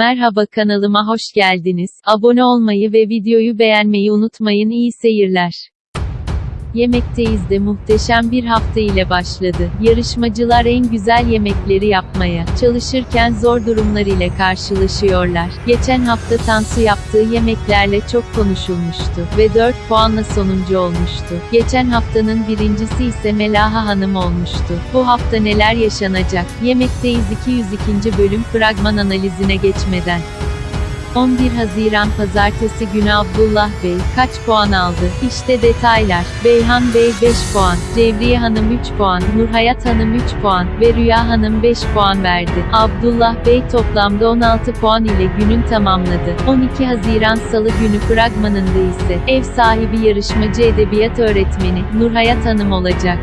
Merhaba kanalıma hoş geldiniz. Abone olmayı ve videoyu beğenmeyi unutmayın. İyi seyirler. Yemekteyiz de muhteşem bir hafta ile başladı. Yarışmacılar en güzel yemekleri yapmaya çalışırken zor durumlar ile karşılaşıyorlar. Geçen hafta Tansu yaptığı yemeklerle çok konuşulmuştu ve 4 puanla sonuncu olmuştu. Geçen haftanın birincisi ise Melaha Hanım olmuştu. Bu hafta neler yaşanacak? Yemekteyiz 202. bölüm fragman analizine geçmeden. 11 Haziran Pazartesi günü Abdullah Bey, kaç puan aldı? İşte detaylar. Beyhan Bey 5 puan, Cevriye Hanım 3 puan, Nurhayat Hanım 3 puan ve Rüya Hanım 5 puan verdi. Abdullah Bey toplamda 16 puan ile günün tamamladı. 12 Haziran Salı günü fragmanında ise, ev sahibi yarışmacı edebiyat öğretmeni, Nurhayat Hanım olacak.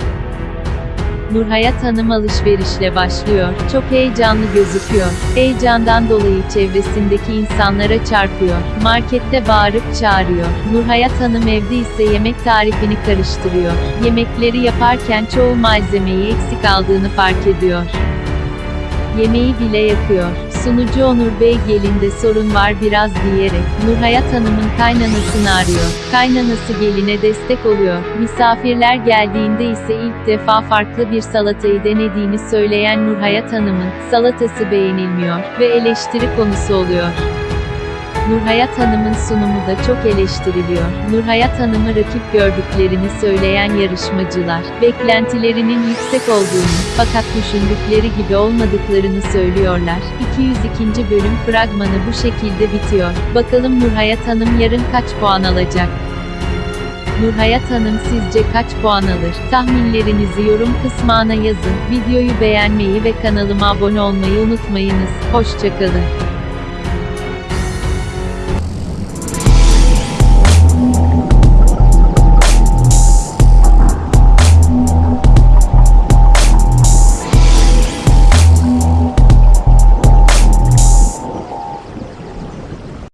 Nurhayat Hanım alışverişle başlıyor. Çok heyecanlı gözüküyor. Heyecandan dolayı çevresindeki insanlara çarpıyor. Markette bağırıp çağırıyor. Nurhayat Hanım evde ise yemek tarifini karıştırıyor. Yemekleri yaparken çoğu malzemeyi eksik aldığını fark ediyor. Yemeği bile yakıyor. Sunucu Onur Bey gelinde sorun var biraz diyerek, Nurhayat Hanım'ın kaynanasını arıyor. Kaynanası geline destek oluyor. Misafirler geldiğinde ise ilk defa farklı bir salatayı denediğini söyleyen Nurhayat Hanım'ın, salatası beğenilmiyor ve eleştiri konusu oluyor. Nurhayat Hanım'ın sunumu da çok eleştiriliyor. Nurhayat Hanım'ı rakip gördüklerini söyleyen yarışmacılar, beklentilerinin yüksek olduğunu, fakat düşündükleri gibi olmadıklarını söylüyorlar. 202. bölüm fragmanı bu şekilde bitiyor. Bakalım Nurhayat Hanım yarın kaç puan alacak? Nurhayat Hanım sizce kaç puan alır? Tahminlerinizi yorum kısmına yazın. Videoyu beğenmeyi ve kanalıma abone olmayı unutmayınız. Hoşçakalın.